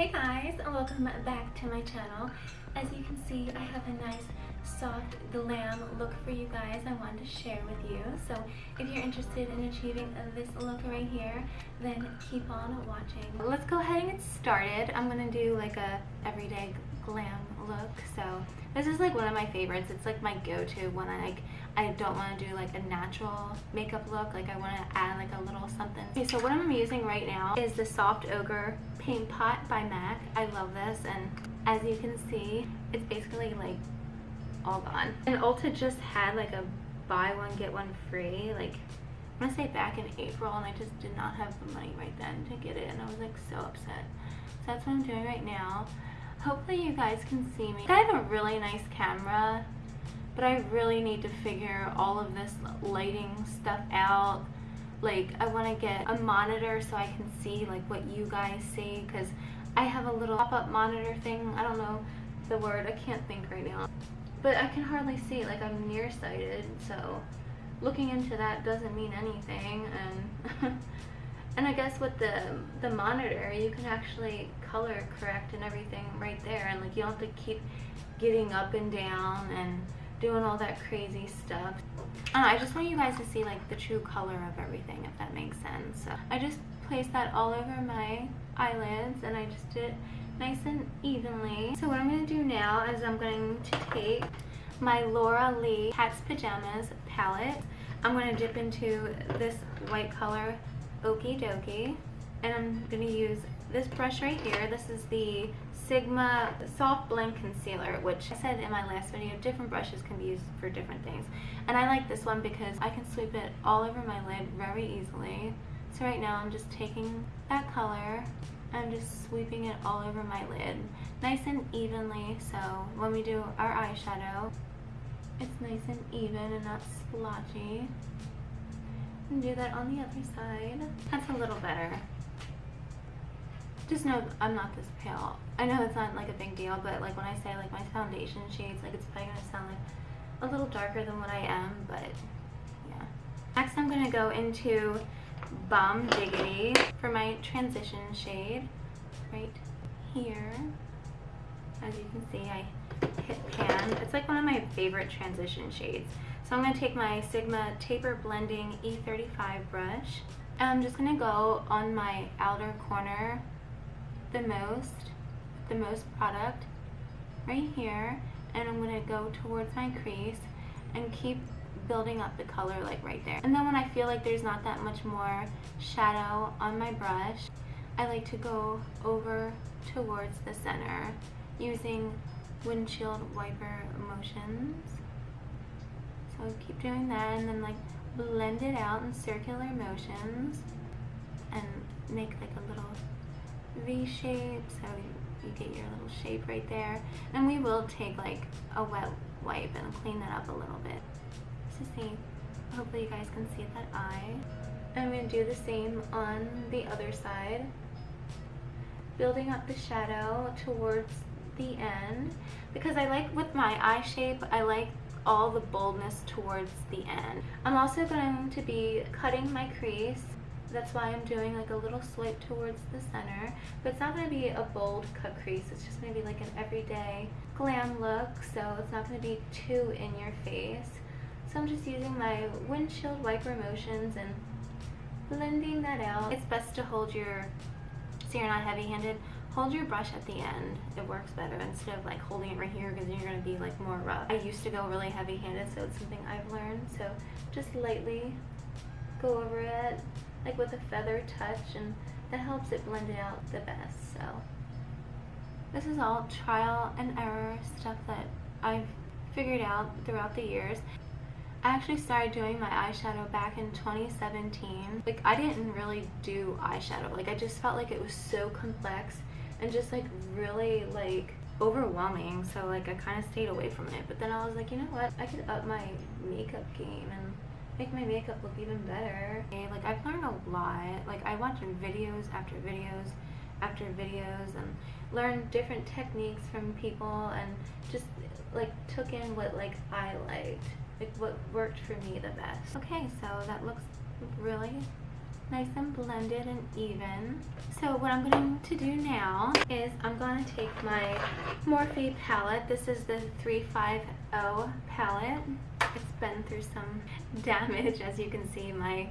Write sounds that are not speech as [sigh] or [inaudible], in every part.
Hey guys, and welcome back to my channel. As you can see, I have a nice soft glam look for you guys I wanted to share with you. So if you're interested in achieving this look right here, then keep on watching. Let's go ahead and get started. I'm gonna do like a everyday glam look. So this is like one of my favorites. It's like my go-to when I like I don't want to do like a natural makeup look. Like I want to add like a little something. Okay, so what I'm using right now is the Soft Ochre Paint Pot by MAC. I love this and as you can see, it's basically like all gone. And Ulta just had like a buy one get one free like I'm gonna say back in April and I just did not have the money right then to get it and I was like so upset. So that's what I'm doing right now. Hopefully you guys can see me. I have a really nice camera but I really need to figure all of this lighting stuff out. Like I want to get a monitor so I can see like what you guys see because I have a little pop-up monitor thing. I don't know the word. I can't think right now. But I can hardly see. Like I'm nearsighted so looking into that doesn't mean anything and [laughs] and I guess with the the monitor you can actually color correct and everything right there and like you don't have to keep getting up and down and doing all that crazy stuff. I, I just want you guys to see like the true color of everything if that makes sense. So I just placed that all over my eyelids and I just did it nice and evenly. So what I'm going to do now is I'm going to take my Laura Lee Cat's Pajamas palette. I'm going to dip into this white color Okie Dokie and I'm going to use this brush right here. This is the Sigma Soft Blend Concealer, which I said in my last video, different brushes can be used for different things. And I like this one because I can sweep it all over my lid very easily. So right now I'm just taking that color I'm just sweeping it all over my lid nice and evenly so when we do our eyeshadow it's nice and even and not splotchy and do that on the other side that's a little better just know I'm not this pale. I know it's not like a big deal, but like when I say like my foundation shades, like it's probably gonna sound like a little darker than what I am, but yeah. Next I'm gonna go into Bomb Diggity for my transition shade right here. As you can see, I hit pan. It's like one of my favorite transition shades. So I'm to take my Sigma Taper Blending E35 brush. And I'm just to go on my outer corner the most, the most product right here and I'm going to go towards my crease and keep building up the color like right there. And then when I feel like there's not that much more shadow on my brush, I like to go over towards the center using windshield wiper motions. So keep doing that and then like blend it out in circular motions and make like V shape so you get your little shape right there. And we will take like a wet wipe and clean that up a little bit. To see hopefully you guys can see that eye. I'm going to do the same on the other side. Building up the shadow towards the end. Because I like with my eye shape I like all the boldness towards the end. I'm also going to be cutting my crease that's why I'm doing like a little swipe towards the center. But it's not going to be a bold cut crease. It's just going to be like an everyday glam look. So it's not going to be too in your face. So I'm just using my windshield wiper motions and blending that out. It's best to hold your, so you're not heavy handed, hold your brush at the end. It works better instead of like holding it right here because you're going to be like more rough. I used to go really heavy handed so it's something I've learned. So just lightly go over it like with a feather touch and that helps it blend it out the best so. This is all trial and error stuff that I've figured out throughout the years. I actually started doing my eyeshadow back in 2017 like I didn't really do eyeshadow. Like I just felt like it was so complex and just like really like overwhelming. So like I kind of stayed away from it. But then I was like you know what? I could up my makeup game and make my makeup look even better. Like I've learned a lot. Like I watched videos after videos after videos and learned different techniques from people and just like took in what like I liked. Like what worked for me the best. Okay, so that looks really nice and blended and even. So what I'm going to do now is I'm going to take my Morphe palette. This is the 350 palette. Been through some damage as you can see. My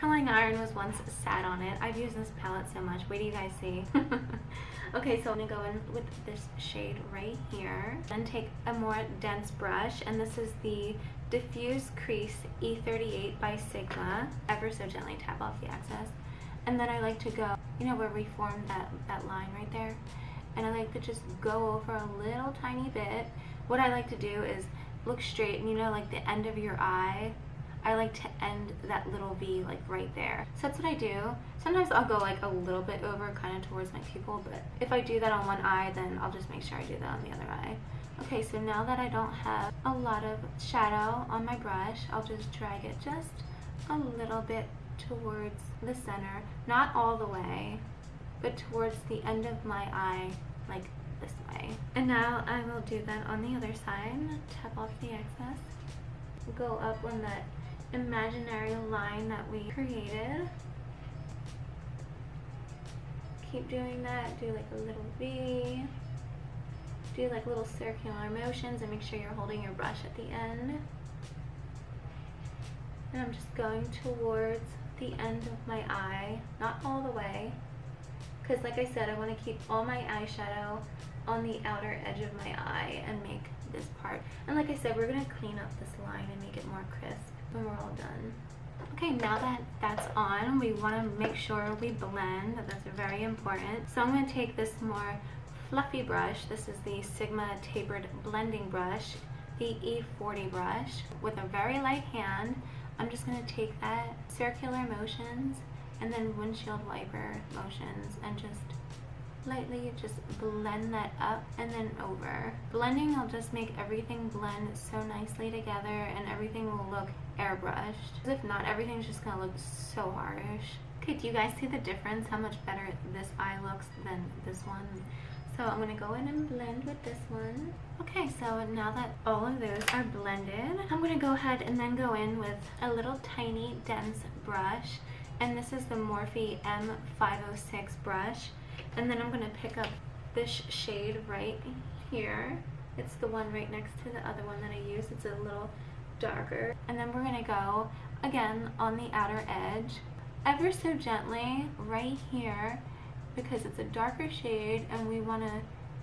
curling iron was once sat on it. I've used this palette so much. Wait do you guys see. [laughs] okay, so I'm gonna go in with this shade right here. Then take a more dense brush, and this is the Diffuse Crease E38 by Sigma. Ever so gently tap off the excess. And then I like to go, you know where we formed that, that line right there? And I like to just go over a little tiny bit. What I like to do is look straight, and you know like the end of your eye I like to end that little V like right there. So that's what I do. Sometimes I'll go like a little bit over kind of towards my pupil, but if I do that on one eye, then I'll just make sure I do that on the other eye. Okay, so now that I don't have a lot of shadow on my brush, I'll just drag it just a little bit towards the center. Not all the way, but towards the end of my eye, like this way. And now I will do that on the other side. Tap off the excess. Go up on that imaginary line that we created. Keep doing that, do like a little V. Do like little circular motions and make sure you're holding your brush at the end. And I'm just going towards the end of my eye, not all the way, because like I said, I want to keep all my eyeshadow on the outer edge of my eye and make this part. And like I said, we're going to clean up this line and make it more crisp when we're all done. Okay, now that that's on, we want to make sure we blend. That's very important. So I'm going to take this more fluffy brush. This is the Sigma Tapered Blending Brush, the E40 brush. With a very light hand, I'm just going to take that circular motions and then windshield wiper motions and just lightly just blend that up and then over. Blending will just make everything blend so nicely together and everything will look airbrushed. If not, everything's just gonna look so harsh. Okay, do you guys see the difference? How much better this eye looks than this one? So I'm gonna go in and blend with this one. Okay, so now that all of those are blended, I'm gonna go ahead and then go in with a little tiny dense brush. And this is the Morphe M506 brush. And then I'm going to pick up this shade right here. It's the one right next to the other one that I used. It's a little darker. And then we're going to go, again, on the outer edge, ever so gently right here because it's a darker shade and we want to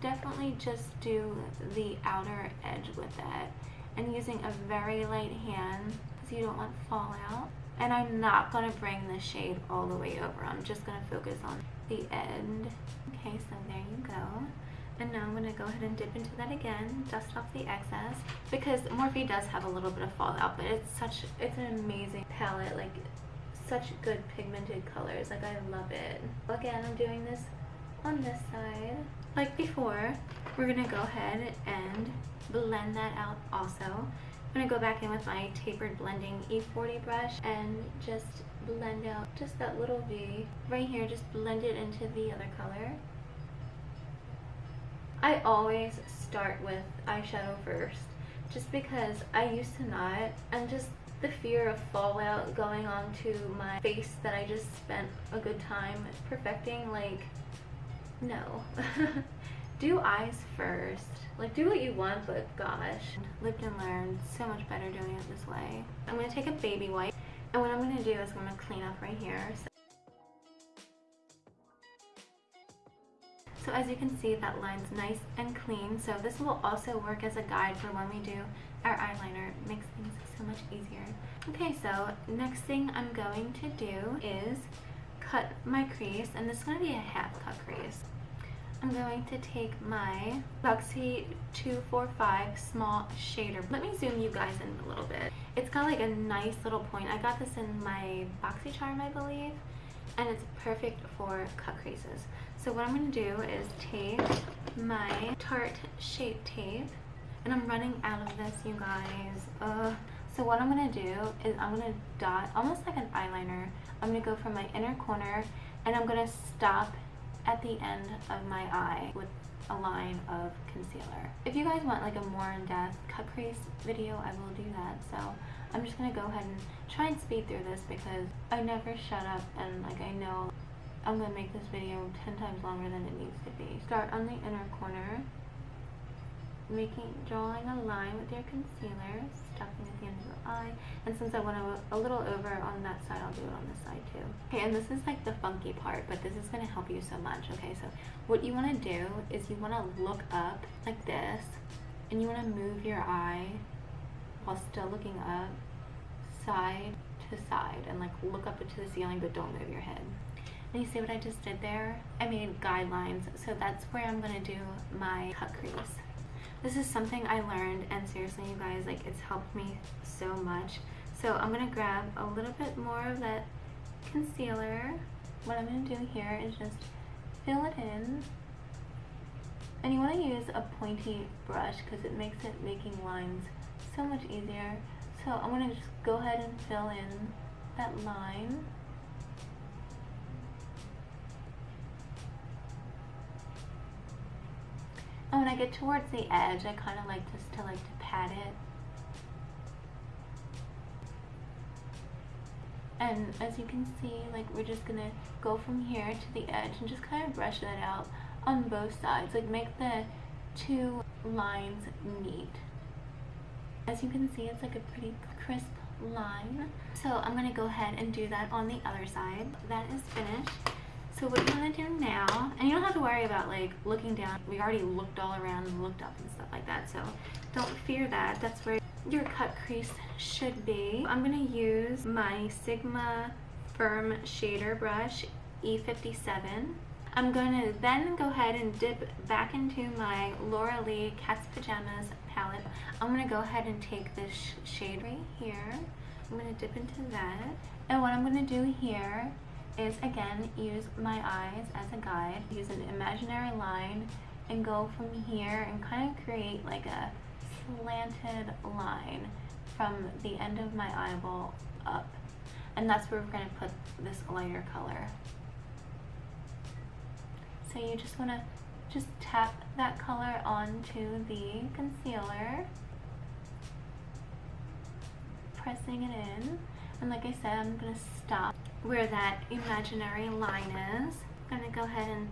definitely just do the outer edge with it and using a very light hand because you don't want fallout. And I'm not going to bring the shade all the way over. I'm just going to focus on the end. Okay, so there you go. And now I'm going to go ahead and dip into that again, dust off the excess. Because Morphe does have a little bit of fallout, but it's such, it's an amazing palette. Like, such good pigmented colors. Like, I love it. Again, I'm doing this on this side. Like before, we're going to go ahead and blend that out also. I'm going to go back in with my tapered blending E40 brush and just blend out just that little V right here, just blend it into the other color. I always start with eyeshadow first just because I used to not and just the fear of fallout going onto my face that I just spent a good time perfecting like no [laughs] do eyes first. Like, do what you want, but gosh. Lived and learned. So much better doing it this way. I'm going to take a baby wipe, and what I'm going to do is I'm going to clean up right here. So, so as you can see, that line's nice and clean. So this will also work as a guide for when we do our eyeliner. It makes things so much easier. Okay, so next thing I'm going to do is cut my crease, and this is going to be a half cut crease. I'm going to take my Luxie 245 small shader. Let me zoom you guys in a little bit. It's got like a nice little point. I got this in my BoxyCharm, I believe, and it's perfect for cut creases. So what I'm going to do is take my Tarte Shape Tape, and I'm running out of this, you guys. Uh, so what I'm going to do is I'm going to dot, almost like an eyeliner. I'm going to go from my inner corner, and I'm going to stop at the end of my eye with a line of concealer. If you guys want like a more in-depth cut crease video, I will do that. So I'm just gonna go ahead and try and speed through this because I never shut up and like I know I'm gonna make this video 10 times longer than it needs to be. Start on the inner corner, making, drawing a line with your concealer, stuffing at the end of the eye, and since I went a, a little over on that side, I'll do it on this side too. Okay, and this is like the funky part, but this is gonna help you so much, okay? So what you wanna do is you wanna look up like this, and you wanna move your eye while still looking up, side to side, and like look up into the ceiling, but don't move your head. And you see what I just did there? I made guidelines, so that's where I'm gonna do my cut crease. This is something I learned, and seriously, you guys, like it's helped me so much. So I'm gonna grab a little bit more of that concealer. What I'm gonna do here is just fill it in. And you wanna use a pointy brush because it makes it making lines so much easier. So I'm gonna just go ahead and fill in that line. Oh, and when I get towards the edge, I kind of like just to like to pat it. And as you can see, like we're just gonna go from here to the edge and just kind of brush that out on both sides. Like make the two lines meet. As you can see, it's like a pretty crisp line. So I'm gonna go ahead and do that on the other side. That is finished. So what you want to do now, and you don't have to worry about like looking down. We already looked all around and looked up and stuff like that. So don't fear that. That's where your cut crease should be. I'm going to use my Sigma Firm Shader Brush E57. I'm going to then go ahead and dip back into my Laura Lee Cat's Pajamas palette. I'm going to go ahead and take this shade right here. I'm going to dip into that. And what I'm going to do here is again use my eyes as a guide use an imaginary line and go from here and kind of create like a slanted line from the end of my eyeball up. And that's where we're going to put this lighter color. So you just want to just tap that color onto the concealer. Pressing it in. And like I said I'm going to stop where that imaginary line is. I'm gonna go ahead and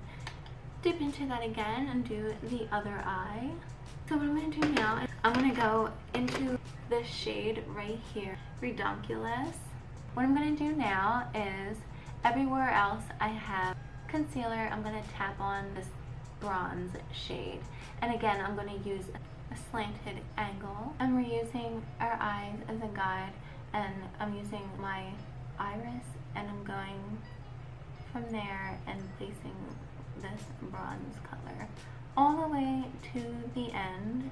dip into that again and do the other eye. So what I'm gonna do now is I'm gonna go into this shade right here, Redonkulous. What I'm gonna do now is everywhere else I have concealer, I'm gonna tap on this bronze shade. And again, I'm gonna use a slanted angle. And we're using our eyes as a guide and I'm using my iris and I'm going from there and placing this bronze color all the way to the end.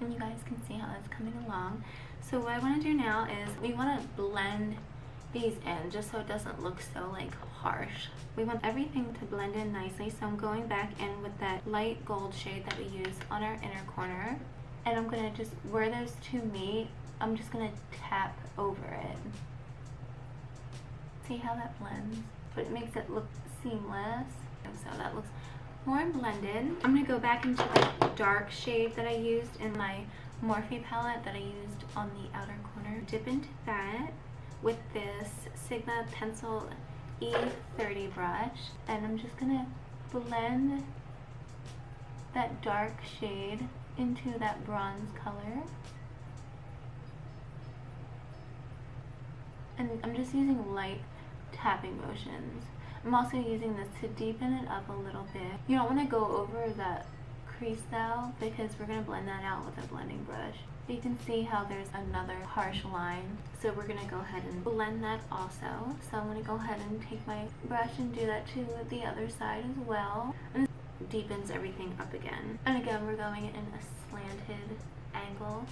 And you guys can see how it's coming along. So what I want to do now is we want to blend these in just so it doesn't look so like harsh. We want everything to blend in nicely so I'm going back in with that light gold shade that we use on our inner corner and I'm going to just, where those two meet, I'm just going to tap over it. See how that blends? But it makes it look seamless. And so that looks more blended. I'm going to go back into the dark shade that I used in my Morphe palette that I used on the outer corner. Dip into that with this Sigma Pencil E30 brush and I'm just gonna blend that dark shade into that bronze color. And I'm just using light tapping motions. I'm also using this to deepen it up a little bit. You don't want to go over that crease though because we're going to blend that out with a blending brush you can see how there's another harsh line. So we're gonna go ahead and blend that also. So I'm gonna go ahead and take my brush and do that to the other side as well. And deepens everything up again. And again, we're going in a slanted angle.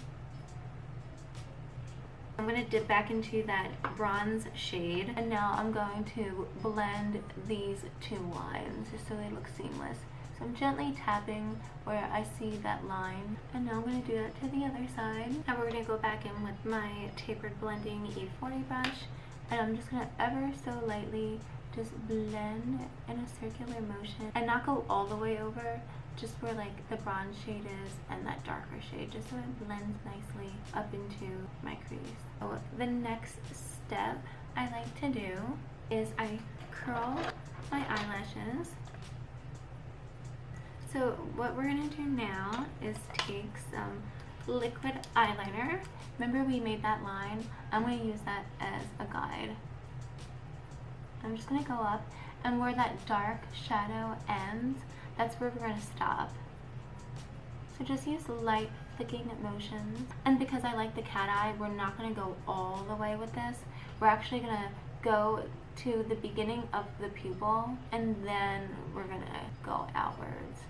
I'm going to dip back into that bronze shade and now I'm going to blend these two lines just so they look seamless. So I'm gently tapping where I see that line. And now I'm going to do that to the other side. Now we're going to go back in with my tapered blending E40 brush. And I'm just going to ever so lightly just blend in a circular motion and not go all the way over just where like the bronze shade is and that darker shade just so it blends nicely up into my crease. So the next step I like to do is I curl my eyelashes. So what we're to do now is take some liquid eyeliner. Remember we made that line? I'm to use that as a guide. I'm just to go up and where that dark shadow ends, that's where we're to stop. So just use light flicking motions. And because I like the cat eye, we're not to go all the way with this. We're actually to go to the beginning of the pupil and then we're to go outwards.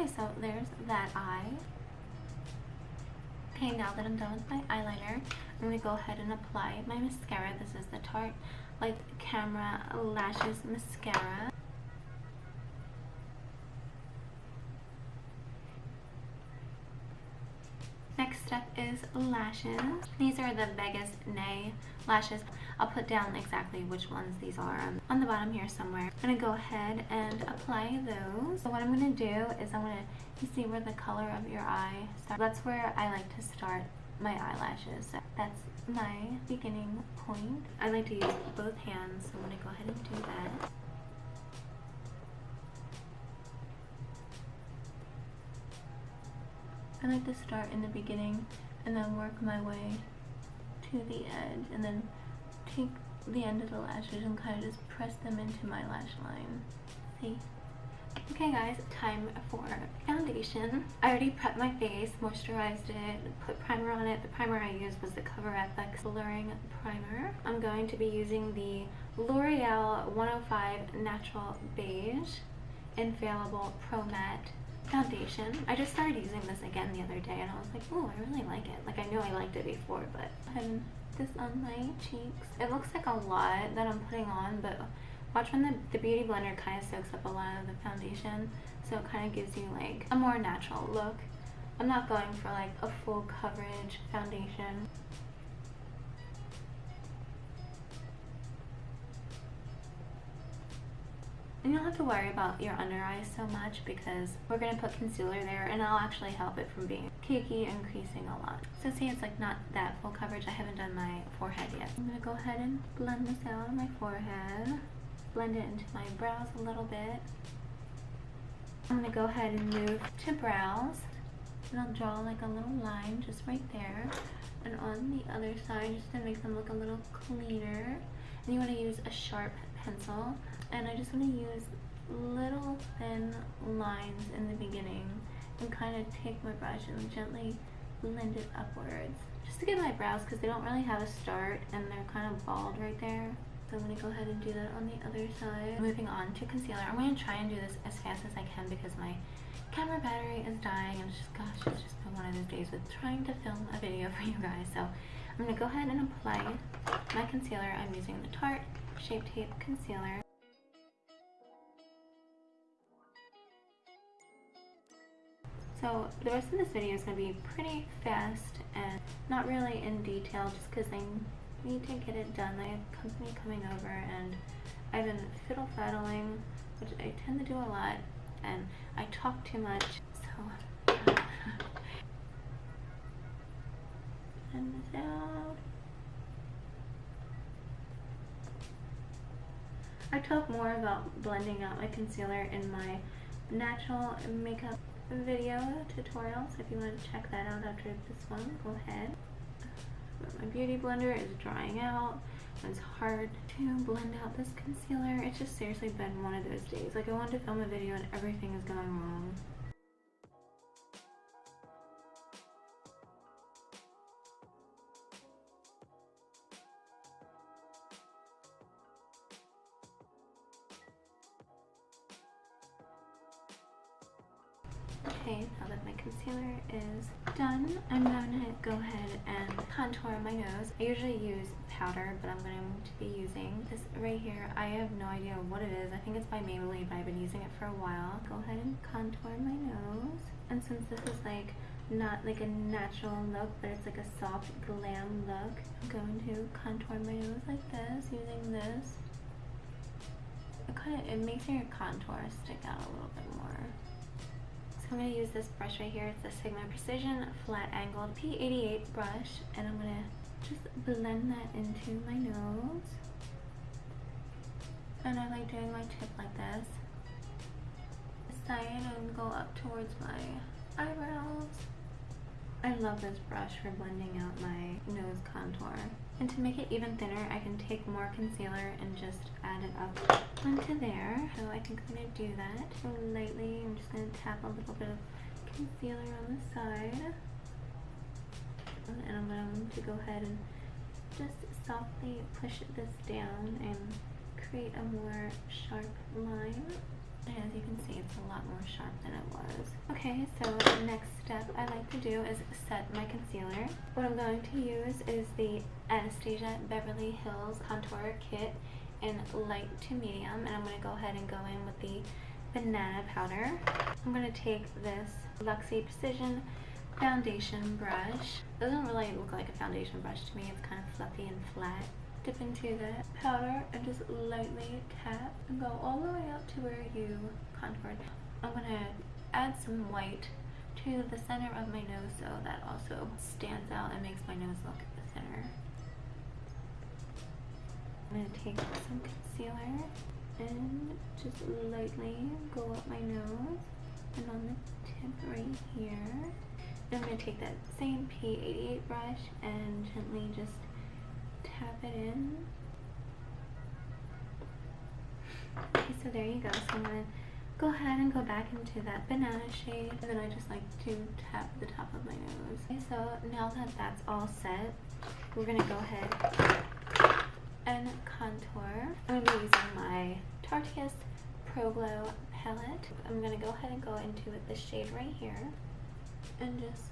Okay, so there's that eye. Okay, now that I'm done with my eyeliner, I'm going to go ahead and apply my mascara. This is the Tarte Lights Camera Lashes Mascara. Next step is lashes. These are the Vegas Nay lashes. I'll put down exactly which ones these are on the bottom here somewhere. I'm going to go ahead and apply those. So what I'm going to do is I'm going to, see where the color of your eye starts? That's where I like to start my eyelashes. So that's my beginning point. I like to use both hands, so I'm going to go ahead and do that. I like to start in the beginning and then work my way to the edge and then take the end of the lashes and kind of just press them into my lash line. See? Okay guys, time for foundation. I already prepped my face, moisturized it, put primer on it. The primer I used was the Cover FX Blurring Primer. I'm going to be using the L'Oreal 105 Natural Beige Infallible Pro Matte foundation. I just started using this again the other day and I was like, oh, I really like it. Like I knew I liked it before, but I'm this on my cheeks. It looks like a lot that I'm putting on, but watch when the, the Beauty Blender kind of soaks up a lot of the foundation, so it kind of gives you like a more natural look. I'm not going for like a full coverage foundation. And you don't have to worry about your under eyes so much because we're going to put concealer there and I'll actually help it from being cakey and creasing a lot. So see it's like not that full coverage. I haven't done my forehead yet. I'm going to go ahead and blend this out on my forehead. Blend it into my brows a little bit. I'm going to go ahead and move to brows. And I'll draw like a little line just right there. And on the other side just to make them look a little cleaner. And you want to use a sharp pencil and I just want to use little thin lines in the beginning and kind of take my brush and gently blend it upwards just to get my brows because they don't really have a start and they're kind of bald right there so I'm going to go ahead and do that on the other side. Moving on to concealer. I'm going to try and do this as fast as I can because my camera battery is dying and it's just, gosh, it's just been one of those days with trying to film a video [laughs] for you guys. So I'm going to go ahead and apply my concealer. I'm using the Tarte Shape Tape Concealer. So the rest of this video is going to be pretty fast and not really in detail just because I need to get it done. I have company coming over and I've been fiddle faddling, which I tend to do a lot, and I talk too much, so uh, [laughs] and this out. I talk more about blending out my concealer in my natural makeup video tutorial, so if you want to check that out after this one, go ahead. But my beauty blender is drying out. It's hard to blend out this concealer. It's just seriously been one of those days. Like I wanted to film a video and everything is going wrong. Go ahead and contour my nose. I usually use powder, but I'm going to be using this right here. I have no idea what it is. I think it's by Maybelline, but I've been using it for a while. Go ahead and contour my nose. And since this is like not like a natural look, but it's like a soft glam look, I'm going to contour my nose like this using this. It kind of, it makes your contour stick out a little bit more. So I'm going to use this brush right here. It's the Sigma Precision Flat Angled P88 brush. And I'm going to just blend that into my nose. And I like doing my tip like this. Side and go up towards my eyebrows. I love this brush for blending out my nose contour. And to make it even thinner, I can take more concealer and just add it up onto there. So I think I'm going to do that. So lightly, I'm just going to tap a little bit of concealer on the side. And I'm going to go ahead and just softly push this down and create a more sharp line. And as you can see, it's a lot more sharp than it was. Okay, so the next step I like to do is set my concealer. What I'm going to use is the Anastasia Beverly Hills Contour Kit in light to medium. And I'm going to go ahead and go in with the banana powder. I'm going to take this Luxie Precision foundation brush. It doesn't really look like a foundation brush to me. It's kind of fluffy and flat into the powder and just lightly tap and go all the way up to where you contoured. I'm to add some white to the center of my nose so that also stands out and makes my nose look at the center. I'm to take some concealer and just lightly go up my nose and on the tip right here. And I'm to take that same P88 brush and gently just tap it in. Okay, so there you go. So I'm to go ahead and go back into that banana shade. And then I just like to tap the top of my nose. Okay, so now that that's all set, we're to go ahead and contour. I'm to be using my Tarte Pro Glow palette. I'm to go ahead and go into the shade right here and just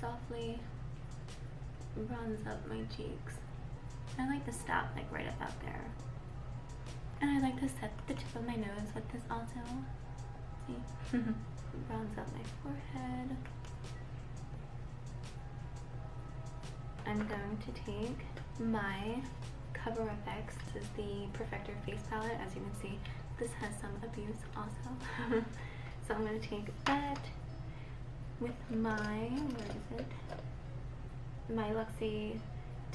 softly bronze up my cheeks. I like to stop like right about there. And I like to set the tip of my nose with this also. See? [laughs] Bronze up my forehead. I'm going to take my Cover FX. This is the Perfector Face Palette. As you can see, this has some abuse also. [laughs] so I'm going to take that with my, where is it? My Luxie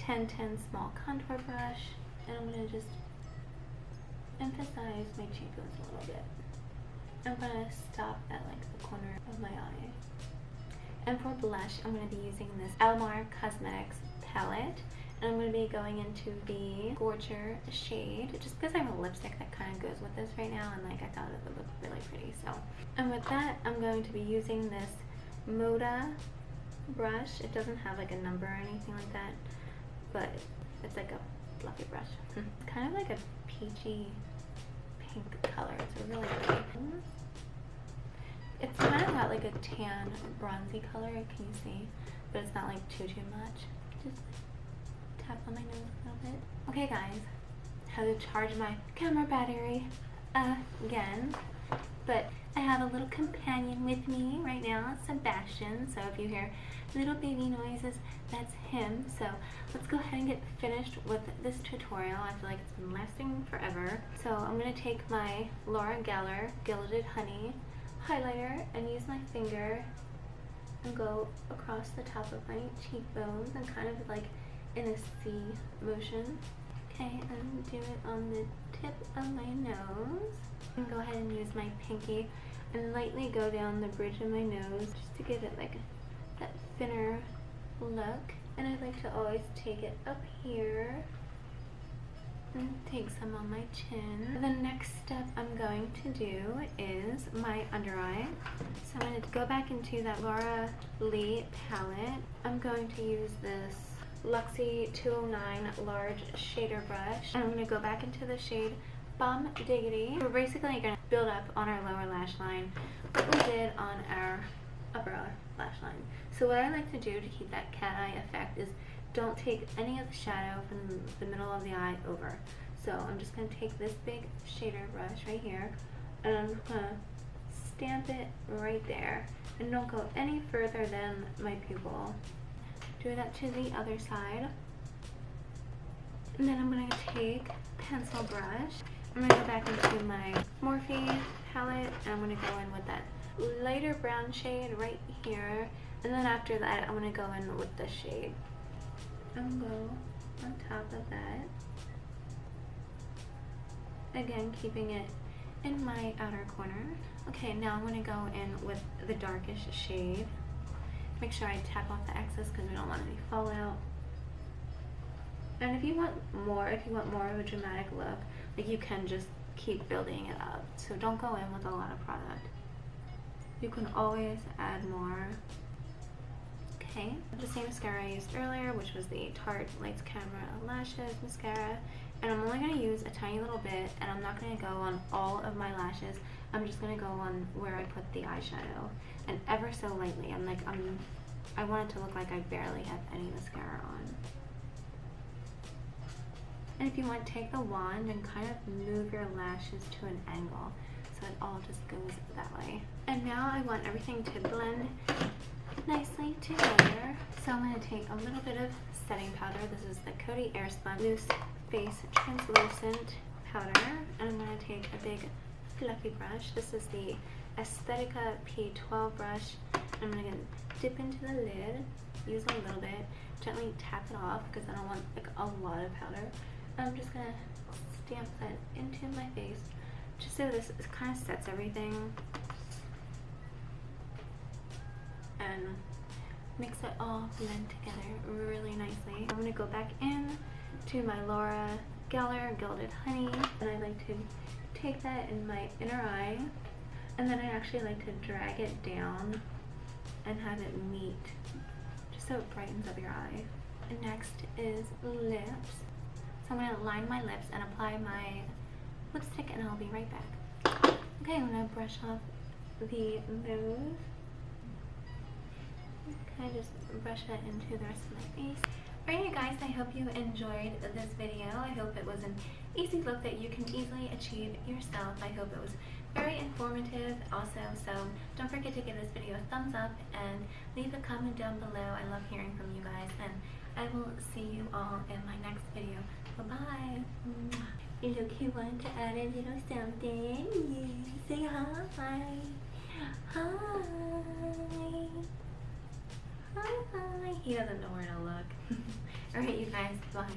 1010 small contour brush and I'm going to just emphasize my cheekbones a little bit. I'm going to stop at like the corner of my eye. And for blush, I'm going to be using this Alamar Cosmetics palette. And I'm going to be going into the Gorger shade, just because I have a lipstick that kind of goes with this right now, and like I thought it would look really pretty. So, and with that, I'm going to be using this Moda brush. It doesn't have like a number or anything like that but it's like a fluffy brush. Hmm. kind of like a peachy pink color. It's really pretty. It's kind of got like a tan bronzy color, can you see? But it's not like too too much. Just tap on my nose a little bit. Okay guys, how to charge my camera battery again. But I have a little companion with me right now, Sebastian. So if you hear little baby noises, that's him. So let's go ahead and get finished with this tutorial. I feel like it's been lasting forever. So I'm going to take my Laura Geller Gilded Honey highlighter and use my finger and go across the top of my cheekbones and kind of like in a C motion. Okay, and do it on the tip of my nose. And go ahead and use my pinky and lightly go down the bridge of my nose just to give it like that thinner look. And I like to always take it up here and take some on my chin. The next step I'm going to do is my under eye. So I'm going to go back into that Laura Lee palette. I'm going to use this Luxie 209 large shader brush. And I'm going to go back into the shade Bomb Diggity. We're basically going to build up on our lower lash line what we did on our upper lash line. So what I like to do to keep that cat eye effect is don't take any of the shadow from the middle of the eye over. So I'm just going to take this big shader brush right here and I'm going to stamp it right there and don't go any further than my pupil. Do that to the other side. And then I'm going to take pencil brush. I'm to go back into my Morphe palette and I'm to go in with that lighter brown shade right here. And then after that, I'm to go in with the shade. To go on top of that. Again, keeping it in my outer corner. Okay, now I'm to go in with the darkest shade. Make sure I tap off the excess because we don't want any fallout. And if you want more, if you want more of a dramatic look, like you can just keep building it up. So don't go in with a lot of product. You can always add more. Okay, the same mascara I used earlier, which was the Tarte Lights Camera Lashes Mascara. And I'm only going to use a tiny little bit, and I'm not going to go on all of my lashes. I'm just going to go on where I put the eyeshadow. And ever so lightly. I'm like, I'm, I want it to look like I barely have any mascara on. And if you want, take the wand and kind of move your lashes to an angle so it all just goes that way. And now I want everything to blend nicely together. So I'm going to take a little bit of setting powder. This is the Coty Airspun Loose Face Translucent Powder. And I'm going to take a big fluffy brush. This is the Aesthetica P12 brush. I'm going to dip into the lid, use a little bit, gently tap it off because I don't want like a lot of powder. I'm just gonna stamp that into my face just so this kind of sets everything and makes it all blend together really nicely. I'm gonna go back in to my Laura Geller Gilded Honey and I like to take that in my inner eye and then I actually like to drag it down and have it meet just so it brightens up your eye. And next is lips. So I'm going to line my lips and apply my lipstick and I'll be right back. Okay, I'm going to brush off the nose. Of just brush that into the rest of my face. Alright you guys, I hope you enjoyed this video. I hope it was an easy look that you can easily achieve yourself. I hope it was very informative also, so don't forget to give this video a thumbs up and leave a comment down below. I love hearing from you guys and I will see you all in my next video. Bye-bye. Look, he wanted to add a little something. Say hi. Hi. Hi. He doesn't know where to look. [laughs] Alright, you guys. Bye.